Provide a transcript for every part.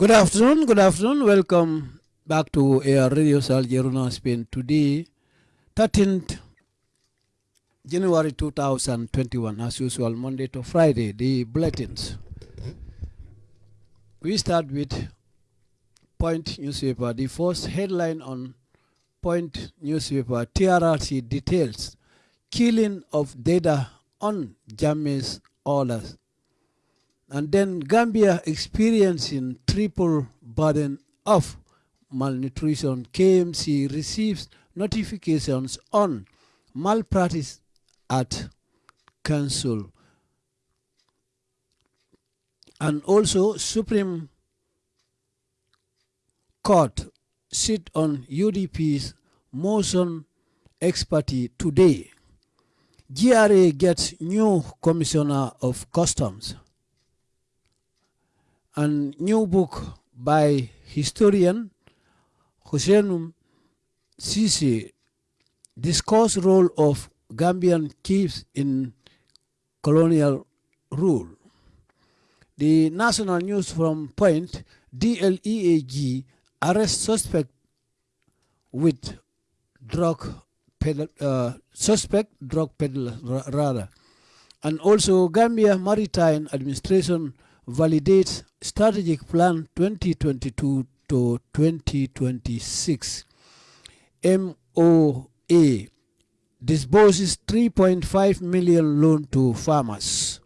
Good afternoon, good afternoon. Welcome back to Air Radio Sal Jeruna Spain. Today, 13th January 2021, as usual, Monday to Friday, the bulletins. We start with Point newspaper. The first headline on Point newspaper, TRRC details killing of Deyda on Jammeh's orders. And then Gambia experiencing triple burden of malnutrition. KMC receives notifications on malpractice at council. And also Supreme Court sit on UDP's motion ex parte today. GRA gets new commissioner of customs. And new book by historian Hussein Ceesay discuss role of Gambian chiefs in colonial rule. The national news from Point, DLEAG arrest suspect with drug peddler, uh, suspect drug peddler rather. And also Gambia Maritime Administration validates strategic plan 2022 to 2026. MOA disburses 3.5 million loan to farmers.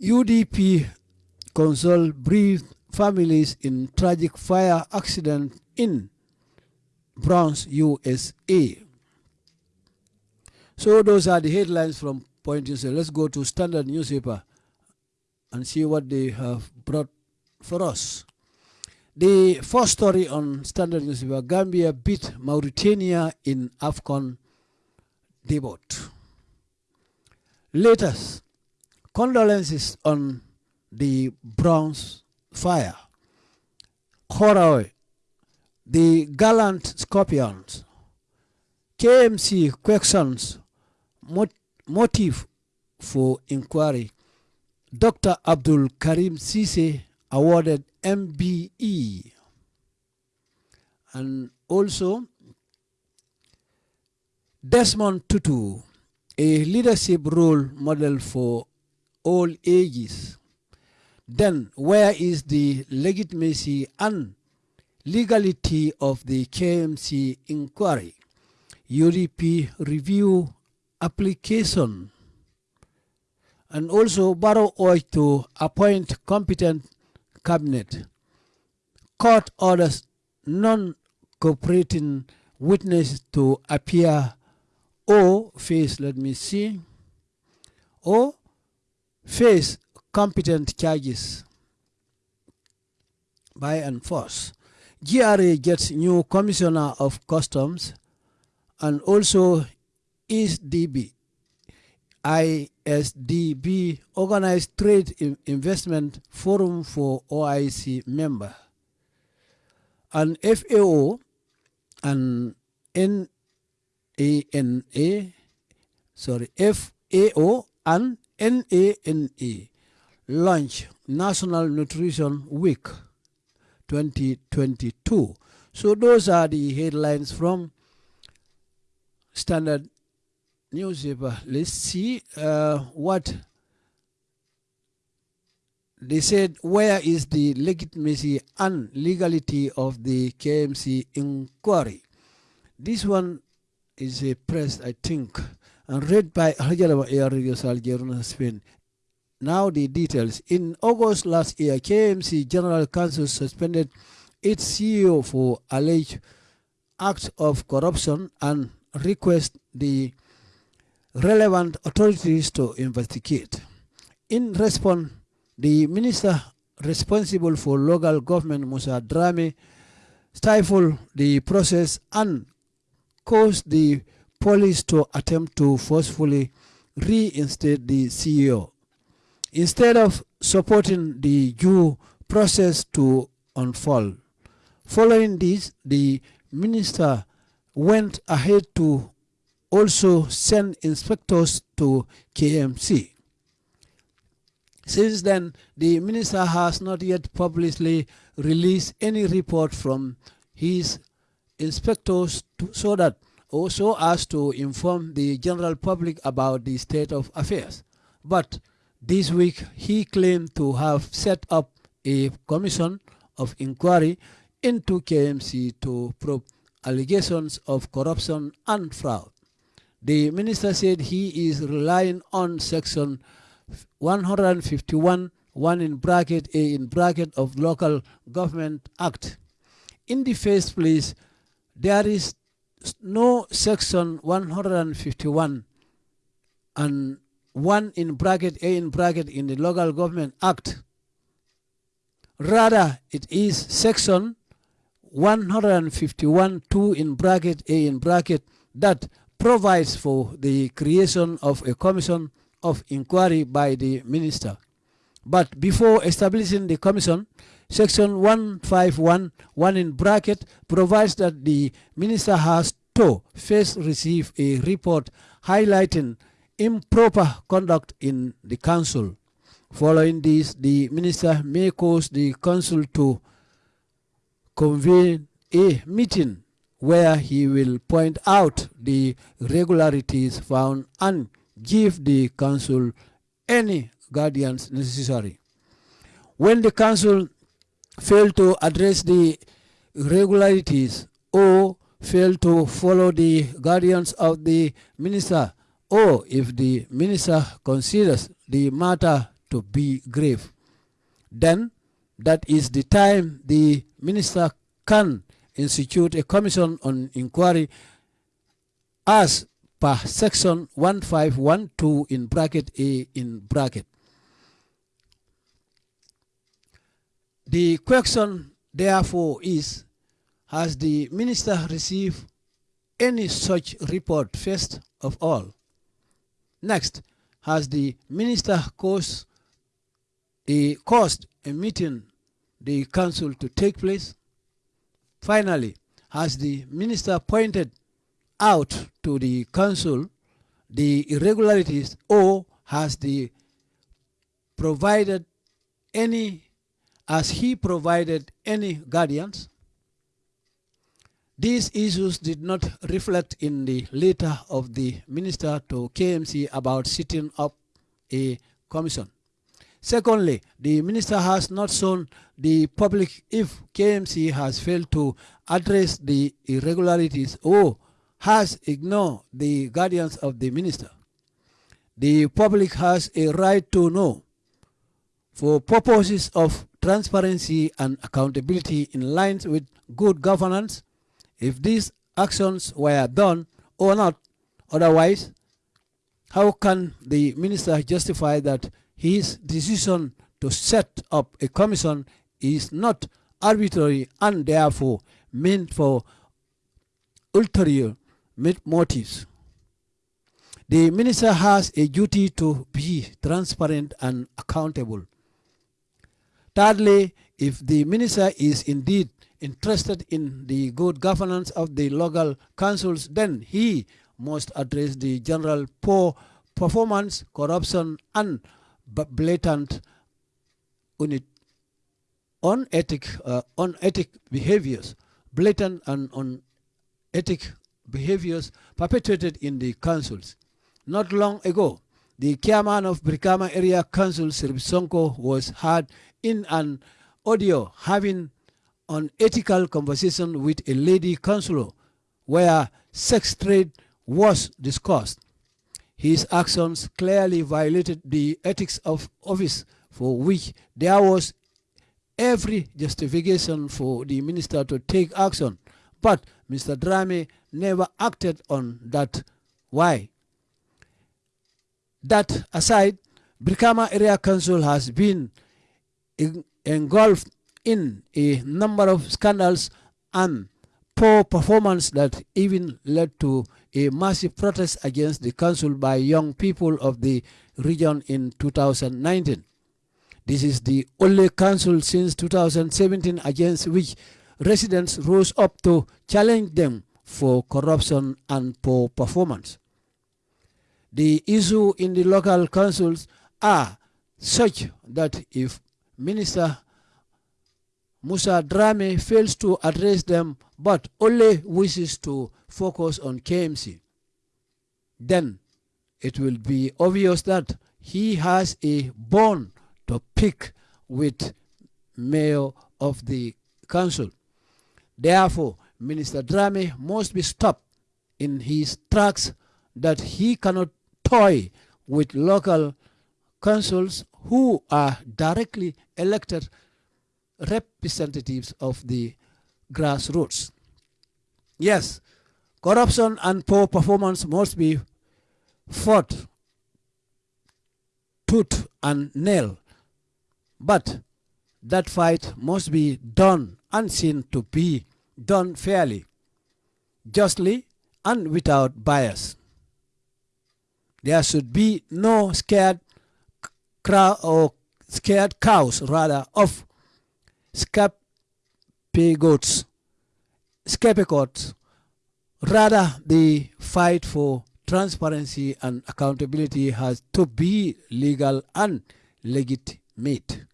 UDP console brief families in tragic fire accident in Bronx, USA. So those are the headlines from Point. Let's go to Standard Newspaper and see what they have brought for us. The first story on Standard Newspaper, Gambia beat Mauritania in AFCON debut. Latest, condolences on the Bronx fire. Horawe, the gallant scorpions. KMC questions mot motive for inquiry. Dr. Abdul Karim Sise awarded MBE. And also, Desmond Tutu, a leadership role model for all ages. Then, where is the legitimacy and legality of the KMC inquiry? UDP review application. And also, Barrow urged to appoint competent cabinet. Court orders non-cooperating witness to appear or face, let me see, or face competent charges by and force. GRA gets new commissioner of customs and also ISDB, ISDB organized trade investment forum for OIC member and FAO and NANA, sorry, FAO and NANA launch National Nutrition Week 2022. So those are the headlines from Standard newspaper. Let's see uh, what they said. Where is the legitimacy and legality of the KMC inquiry? This one is a press, I think, and read by Radio Salgeruna Spain. Now the details. In August last year, KMC General Council suspended its CEO for alleged acts of corruption and request the relevant authorities to investigate. In response, the minister responsible for local government, Musa Drammeh, stifled the process and caused the police to attempt to forcefully reinstate the CEO. Instead of supporting the due process to unfold. Following this, the minister went ahead to also send inspectors to KMC. Since then, the minister has not yet publicly released any report from his inspectors to, so that also as to inform the general public about the state of affairs. But this week, he claimed to have set up a commission of inquiry into KMC to probe allegations of corruption and fraud. The minister said he is relying on section 151 1 in bracket A in bracket of Local Government Act. In the first place, there is no section 151 and 1 in bracket A in bracket in the Local Government Act. Rather, it is section 151 2 in bracket A in bracket that provides for the creation of a commission of inquiry by the minister. But before establishing the commission, section 151 1 in bracket provides that the minister has to first receive a report highlighting improper conduct in the council. Following this, the minister may cause the council to convene a meeting where he will point out the irregularities found and give the council any guidance necessary. When the council fail to address the irregularities or fail to follow the guidance of the minister or if the minister considers the matter to be grave, then that is the time the minister can institute a commission on inquiry as per section 1512 in bracket A in bracket. The question therefore is, has the minister received any such report first of all? Next, has the minister caused a, caused a meeting the council to take place? Finally, has the minister pointed out to the council the irregularities or has the provided any as he provided any guardians these issues did not reflect in the letter of the minister to KMC about setting up a commission. Secondly, the minister has not shown the public if KMC has failed to address the irregularities or has ignored the guardians of the minister. The public has a right to know for purposes of transparency and accountability in lines with good governance if these actions were done or not otherwise how can the minister justify that his decision to set up a commission is not arbitrary and therefore meant for ulterior motives. The minister has a duty to be transparent and accountable. Thirdly, if the minister is indeed interested in the good governance of the local councils, then he must address the general poor performance, corruption, and blatant unethic, uh, unethic behaviors, blatant and unethic behaviors perpetrated in the councils. Not long ago, the chairman of Brikama Area Council, Sheriffo Sonko, was heard in an audio having an ethical conversation with a lady councillor where sex trade was discussed. His actions clearly violated the ethics of office for which there was every justification for the minister to take action. But Mr. Drammeh never acted on that. Why? That aside, Brikama Area Council has been engulfed in a number of scandals and poor performance that even led to a massive protest against the council by young people of the region in 2019. This is the only council since 2017 against which residents rose up to challenge them for corruption and poor performance. The issue in the local councils are such that if Minister Musa Drammeh fails to address them but only wishes to focus on KMC, then it will be obvious that he has a bone to pick with mayor of the council. Therefore, Minister Drammeh must be stopped in his tracks that he cannot toy with local councils who are directly elected representatives of the grassroots. Yes, corruption and poor performance must be fought tooth and nail, but that fight must be done and seen to be done fairly, justly, and without bias. There should be no scared crowd or scared cows, rather, of scapegoats, scapegoats. Rather, the fight for transparency and accountability has to be legal and legitimate.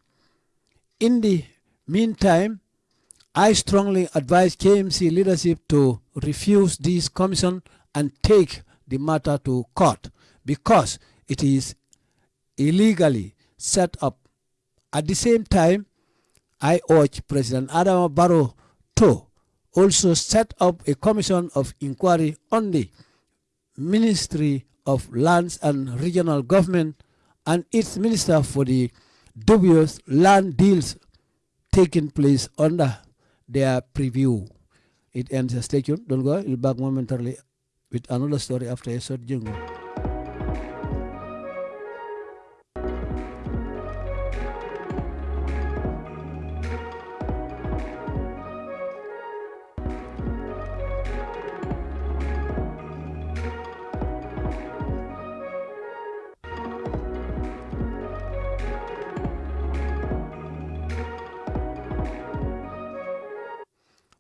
In the meantime, I strongly advise KMC leadership to refuse this commission and take the matter to court because it is illegally set up. At the same time, I urge President Adama Barrow to also set up a commission of inquiry on the Ministry of Lands and Regional Government and its Minister for the dubious land deals taking place under their preview. It ends. Stay tuned. Don't go. We'll back momentarily with another story after a short jingle.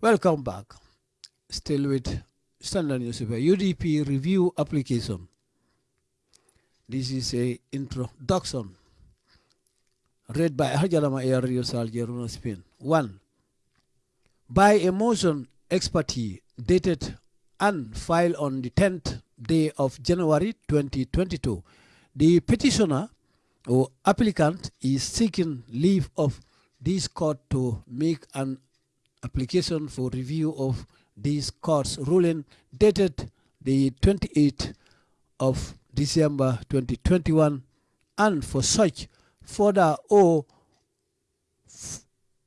Welcome back. Still with Standard Newspaper UDP review application. This is a introduction read by Hajalama Air Radio Saljeruna Spain. One, by a motion ex parte dated and filed on the 10th day of January 2022, the petitioner or applicant is seeking leave of this court to make an application for review of this court's ruling dated the 28th of December 2021 and for such further or,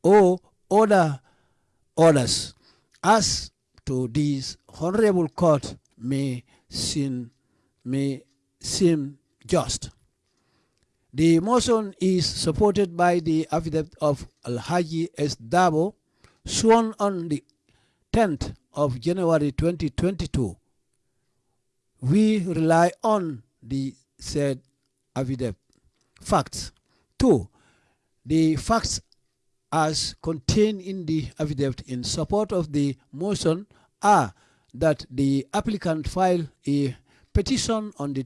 or order orders as to this honorable court may seem, may seem just. The motion is supported by the affidavit of Al-Haji S. Dabo, sworn on the 10th of January 2022. We rely on the said affidavit. Facts. Two, the facts as contained in the affidavit in support of the motion are that the applicant filed a petition on the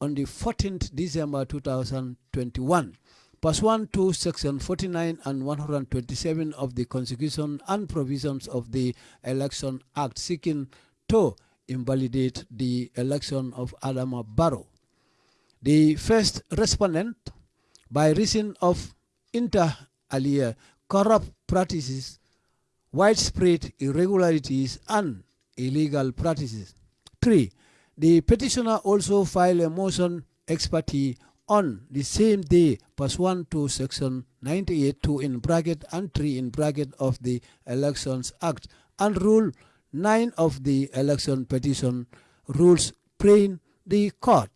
on the 14th December 2021 pursuant to section 49 and 127 of the Constitution and provisions of the Election Act seeking to invalidate the election of Adama Barrow. The first respondent, by reason of inter alia corrupt practices, widespread irregularities, and illegal practices. Three, the petitioner also filed a motion ex parte on the same day pursuant to section 98 2 in bracket and 3 in bracket of the Elections Act and rule 9 of the election petition rules praying the court.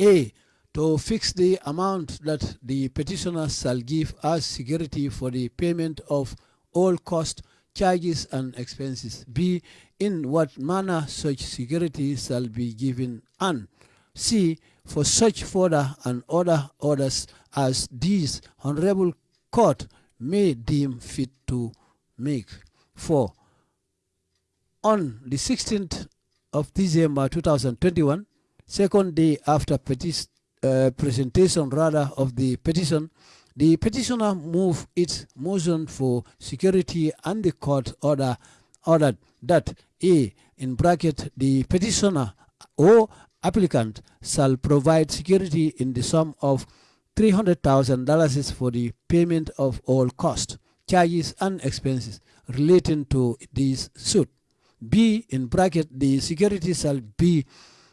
A to fix the amount that the petitioner shall give as security for the payment of all costs charges and expenses. B in what manner such security shall be given. And c for such further and other orders as these honorable court may deem fit to make. 4. On the 16th of December 2021, second day after uh, presentation rather of the petition, the petitioner moved its motion for security and the court order ordered that A in bracket the petitioner or applicant shall provide security in the sum of $300,000 for the payment of all costs, charges and expenses relating to this suit. B in bracket the security shall be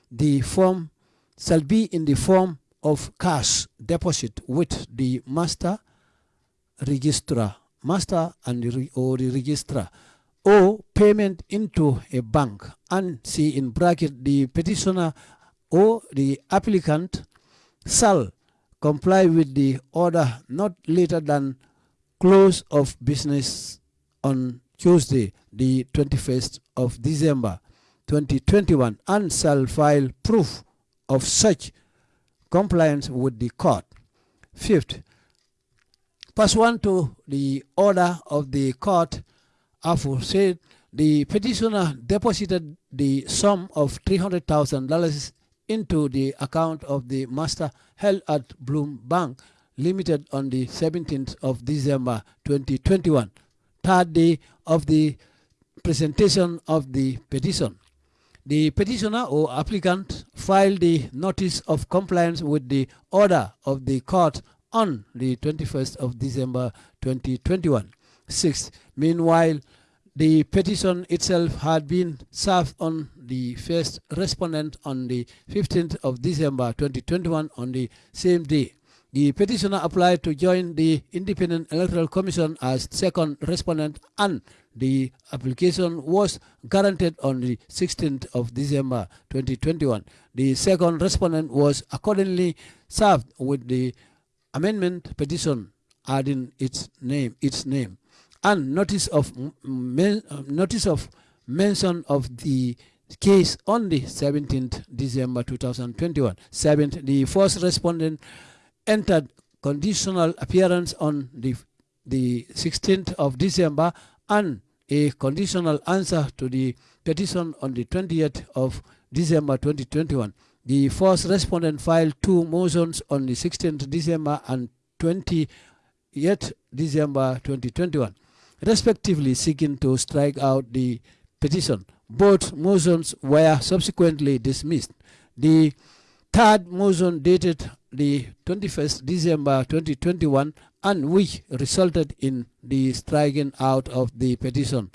the form shall be in the form of cash deposit with the master registrar, master and the, or the registrar, or payment into a bank. And see in bracket the petitioner or the applicant shall comply with the order not later than close of business on Tuesday, the 21st of December 2021, and shall file proof of such compliance with the court. Fifth, pursuant to the order of the court aforesaid, the petitioner deposited the sum of $300,000 into the account of the master held at Bloom Bank Limited on the 17th of December 2021, third day of the presentation of the petition. The petitioner or applicant filed the notice of compliance with the order of the court on the 21st of December 2021. Sixth, meanwhile, the petition itself had been served on the first respondent on the 15th of December 2021 on the same day. The petitioner applied to join the Independent Electoral Commission as second respondent and the application was granted on the 16th of December 2021. The second respondent was accordingly served with the amendment petition adding its name its name and notice of men, um, notice of mention of the case on the 17th December 2021. Seventh, the first respondent entered conditional appearance on the the 16th of December and a conditional answer to the petition on the 20th of December 2021. The first respondent filed two motions on the 16th December and 20th December 2021 respectively seeking to strike out the petition. Both motions were subsequently dismissed. The third motion dated the 21st December 2021 and which resulted in the striking out of the petition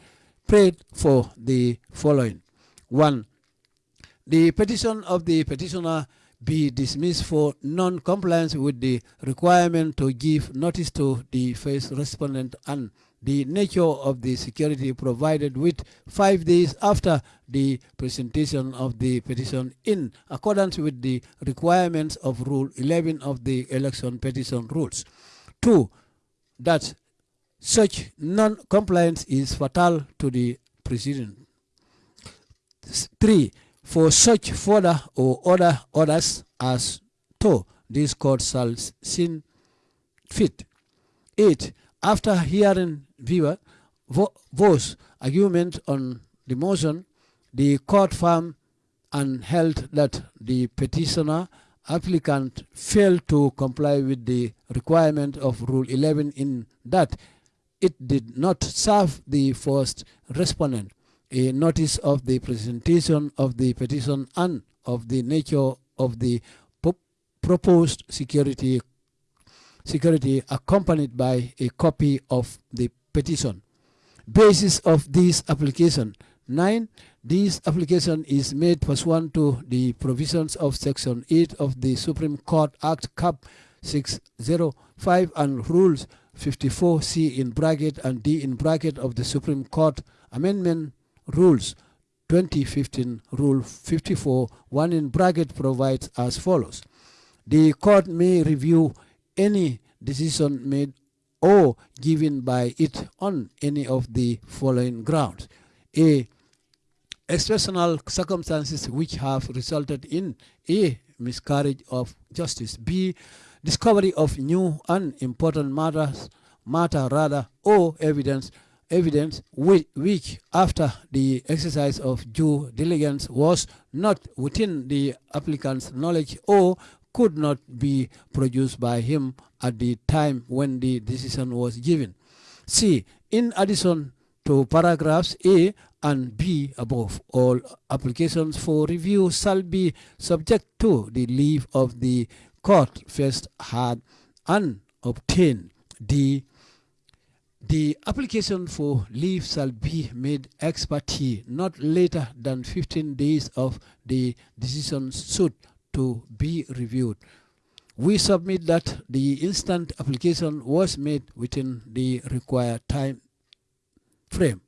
prayed for the following. One, the petition of the petitioner be dismissed for non-compliance with the requirement to give notice to the first respondent and the nature of the security provided with five days after the presentation of the petition in accordance with the requirements of Rule 11 of the election petition rules. Two, that such non-compliance is fatal to the president. Three, for such further or other orders as to this court shall sin fit. Eight, after hearing viewer vo voice argument on the motion, the court found and held that the petitioner applicant failed to comply with the requirement of Rule 11 in that it did not serve the first respondent. A notice of the presentation of the petition and of the nature of the proposed security security accompanied by a copy of the petition. Basis of this application. 9. This application is made pursuant to the provisions of Section 8 of the Supreme Court Act Cap 605 and Rules 54C in bracket and D in bracket of the Supreme Court Amendment Rules 2015 Rule 54 1 in bracket provides as follows. The court may review any decision made or given by it on any of the following grounds. A. Exceptional circumstances which have resulted in A. Miscarriage of justice. B. Discovery of new and important matters, matter rather, or evidence evidence which, which, after the exercise of due diligence was not within the applicant's knowledge or could not be produced by him at the time when the decision was given. C. In addition to paragraphs A and B above, all applications for review shall be subject to the leave of the court first had and obtained. The application for leave shall be made ex not later than 15 days of the decision suit to be reviewed. We submit that the instant application was made within the required time frame.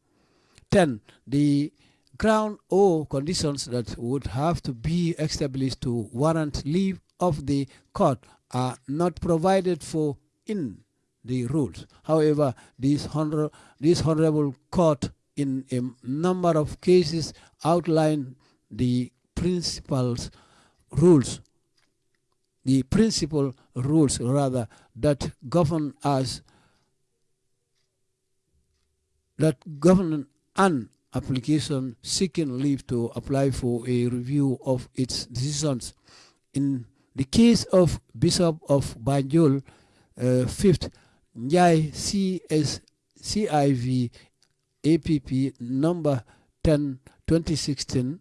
10. The ground or conditions that would have to be established to warrant leave of the court are not provided for in the rules. However, this, honor, this honorable court in a number of cases outlined the principles rules the principal rules rather that govern us that govern an application seeking leave to apply for a review of its decisions. In the case of Bishop of Banjul, uh, 5th Njai CS CIV APP number 10 2016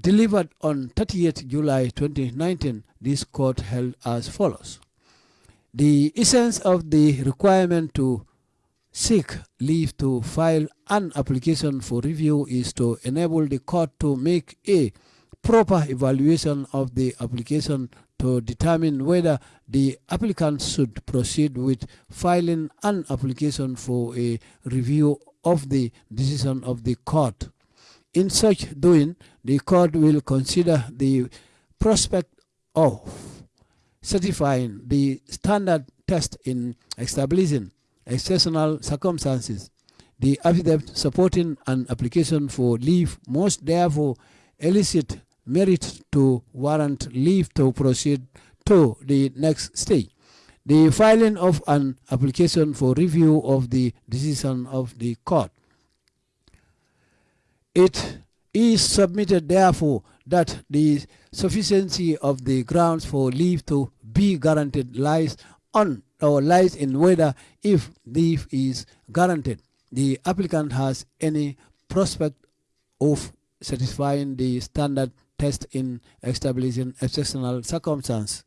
delivered on 30th July 2019 this court held as follows the essence of the requirement to seek leave to file an application for review is to enable the court to make a proper evaluation of the application to determine whether the applicant should proceed with filing an application for a review of the decision of the court. In such doing, the court will consider the prospect of certifying the standard test in establishing exceptional circumstances. The affidavit supporting an application for leave must therefore elicit merit to warrant leave to proceed to the next stage. The filing of an application for review of the decision of the court. It is submitted therefore that the sufficiency of the grounds for leave to be guaranteed lies on or lies in whether if leave is guaranteed the applicant has any prospect of satisfying the standard test in establishing exceptional circumstance.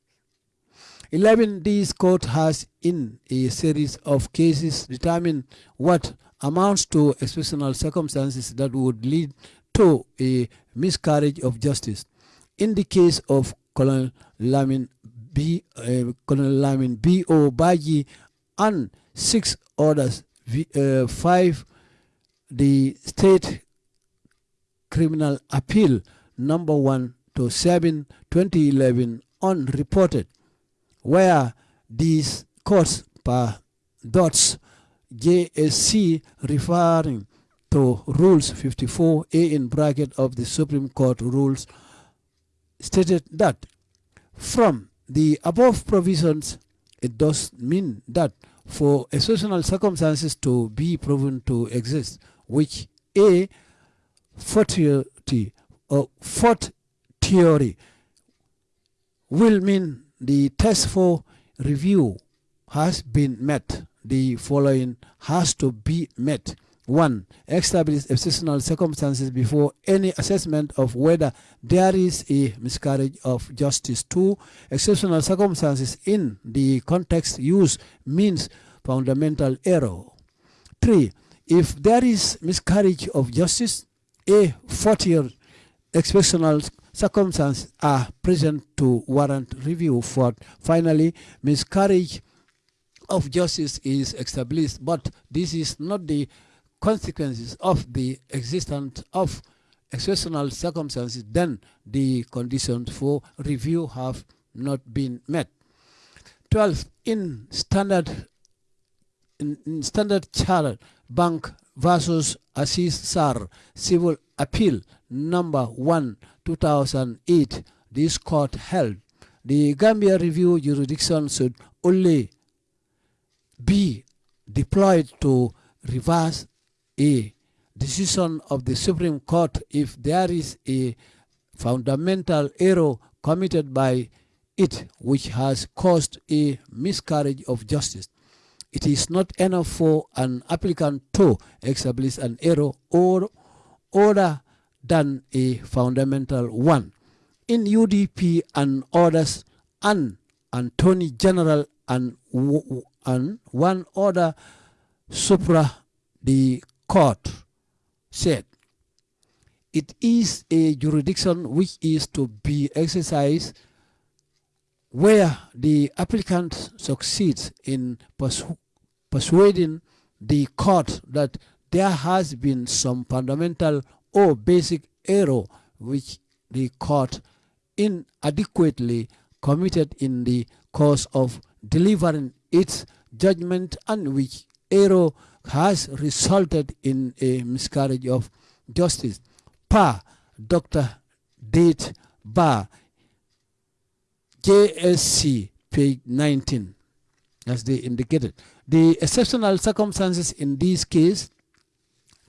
11. This court has in a series of cases determined what amounts to exceptional circumstances that would lead to a miscarriage of justice. In the case of Colonel Lamin B, uh, Colonel Lamin B. O. Badjie and six others, uh, five, the state criminal appeal number 1 to 7 2011 unreported where these courts per Dotse JSC referring to rules 54A in bracket of the Supreme Court rules stated that from the above provisions it does mean that for exceptional circumstances to be proven to exist which a fortiori or uh, fourth theory will mean the test for review has been met. The following has to be met. One, establish exceptional circumstances before any assessment of whether there is a miscarriage of justice. Two, exceptional circumstances in the context used means fundamental error. Three, if there is miscarriage of justice, a 40 exceptional circumstances are present to warrant review. For finally, miscarriage of justice is established, but this is not the consequences of the existence of exceptional circumstances, then the conditions for review have not been met. 12. In standard in, standard charter bank versus Assis Sar civil appeal number 1 2008 this court held the Gambia review jurisdiction should only be deployed to reverse a decision of the Supreme Court if there is a fundamental error committed by it which has caused a miscarriage of justice. It is not enough for an applicant to establish an error or order than a fundamental one. In UDP and others, an Attorney General and, and one other supra the court said it is a jurisdiction which is to be exercised where the applicant succeeds in persu persuading the court that there has been some fundamental or basic error which the court inadequately committed in the course of delivering its judgment and which error has resulted in a miscarriage of justice. Pa Dr. Date Bar, JSC, page 19, as they indicated. The exceptional circumstances in this case,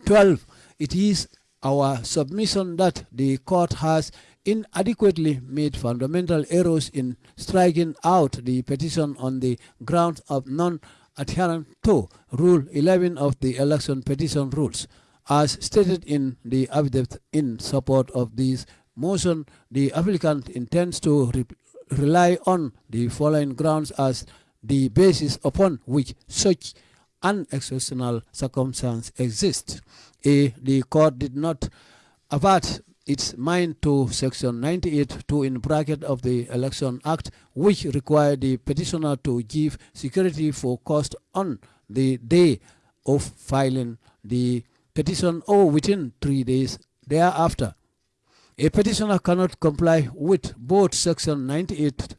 12, it is our submission that the court has inadequately made fundamental errors in striking out the petition on the grounds of non-adherence to Rule 11 of the election petition rules. As stated in the affidavit in support of this motion, the applicant intends to re rely on the following grounds as the basis upon which such an exceptional circumstance exists. A. The court did not avert its mind to section 98 2 in bracket of the election act which required the petitioner to give security for cost on the day of filing the petition or within three days thereafter. A petitioner cannot comply with both section 98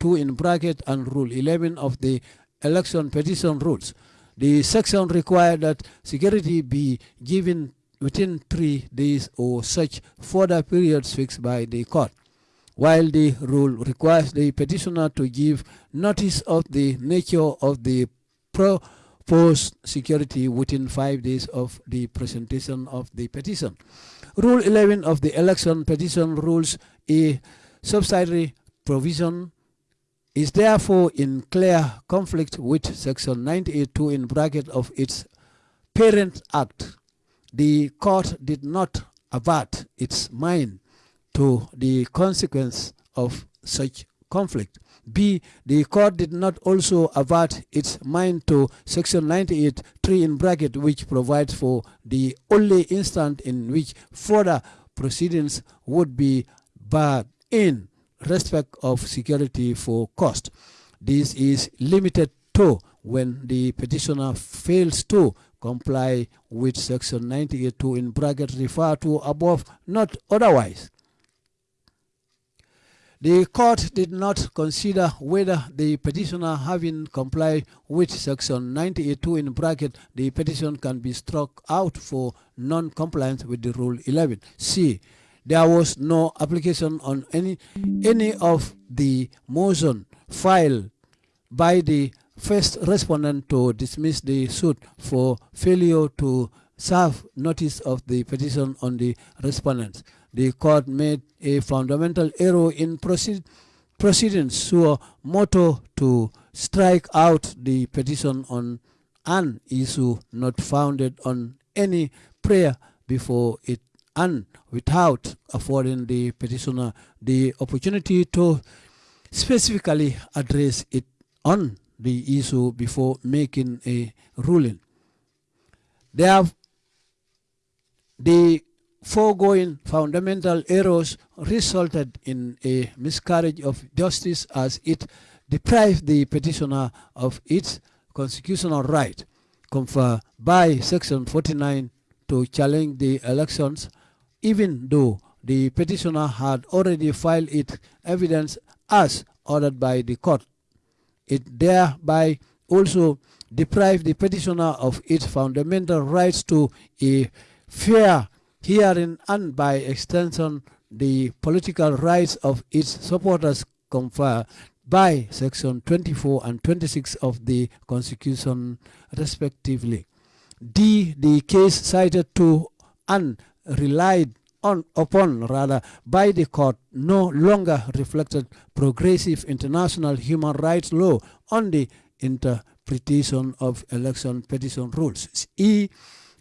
2 in bracket and rule 11 of the election petition rules. The section required that security be given within three days or such further periods fixed by the court, while the rule requires the petitioner to give notice of the nature of the proposed security within five days of the presentation of the petition. Rule 11 of the election petition rules a subsidiary provision is therefore in clear conflict with section 982 in bracket of its parent act. The court did not avert its mind to the consequence of such conflict. B. The court did not also avert its mind to section 98 3 in bracket which provides for the only instant in which further proceedings would be barred in respect of security for cost. This is limited to when the petitioner fails to comply with section 98 2 in bracket referred to above, not otherwise. The court did not consider whether the petitioner having complied with section 98.2 in bracket, the petition can be struck out for non-compliance with the rule 11. C. There was no application on any, any of the motion filed by the first respondent to dismiss the suit for failure to serve notice of the petition on the respondents. The court made a fundamental error in proceed, proceedings so motto to strike out the petition on an issue not founded on any prayer before it and without affording the petitioner the opportunity to specifically address it on the issue before making a ruling. There, the foregoing fundamental errors resulted in a miscarriage of justice as it deprived the petitioner of its constitutional right conferred by section 49 to challenge the elections even though the petitioner had already filed its evidence as ordered by the court. It thereby also deprived the petitioner of its fundamental rights to a fair hearing and by extension the political rights of its supporters conferred by section 24 and 26 of the constitution respectively. D. The case cited to and relied on upon rather by the court no longer reflected progressive international human rights law on the interpretation of election petition rules. E.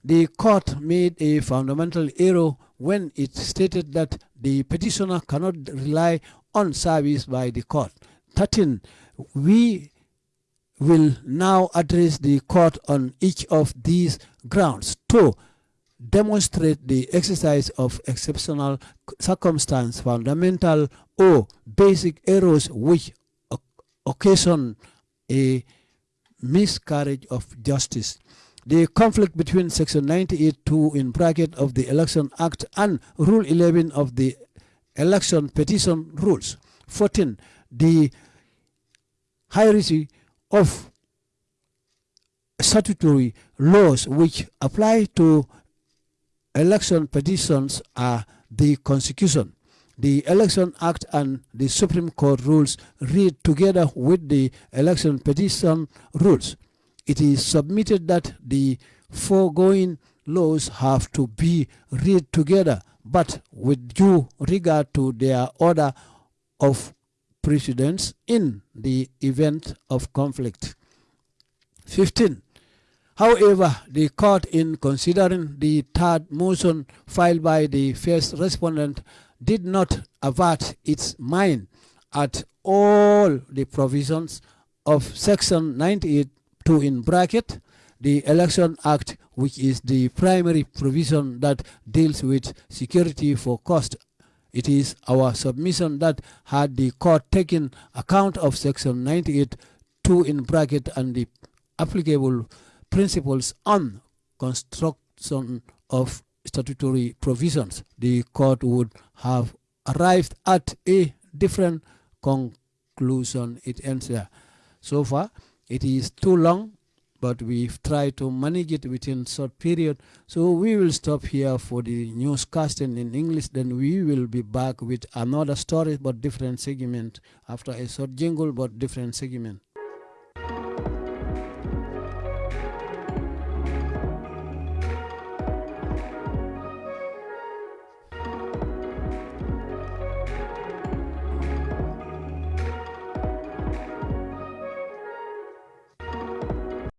The court made a fundamental error when it stated that the petitioner cannot rely on service by the court. 13. We will now address the court on each of these grounds. Two, demonstrate the exercise of exceptional circumstance, fundamental or basic errors which occasion a miscarriage of justice. The conflict between Section 98.2 in bracket of the Election Act and Rule 11 of the Election Petition Rules. 14. The hierarchy of statutory laws which apply to election petitions are the Constitution, the Election Act and the Supreme Court rules read together with the election petition rules. It is submitted that the foregoing laws have to be read together, but with due regard to their order of precedence in the event of conflict. 15. However, the court in considering the third motion filed by the first respondent did not avert its mind at all the provisions of section 98.2 in bracket the election act which is the primary provision that deals with security for cost. It is our submission that had the court taken account of section 98.2 in bracket and the applicable principles on construction of statutory provisions, the court would have arrived at a different conclusion. It ends there. So far, it is too long, but we've tried to manage it within short period. So we will stop here for the newscasting in English. Then we will be back with another story, but different segment after a short jingle, but different segment.